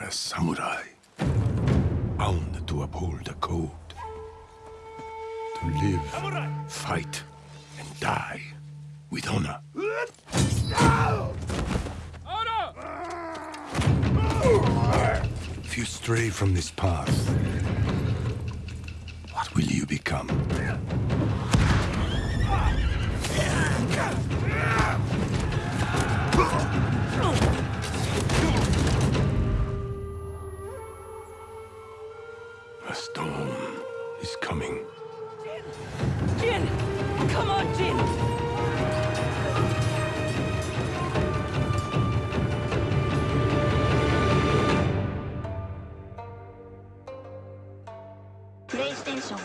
a samurai, bound to uphold the code. To live, samurai. fight, and die with honor. If you stray from this path, what will you become? A storm is coming. Jin! Jin! Come on, Jin! PlayStation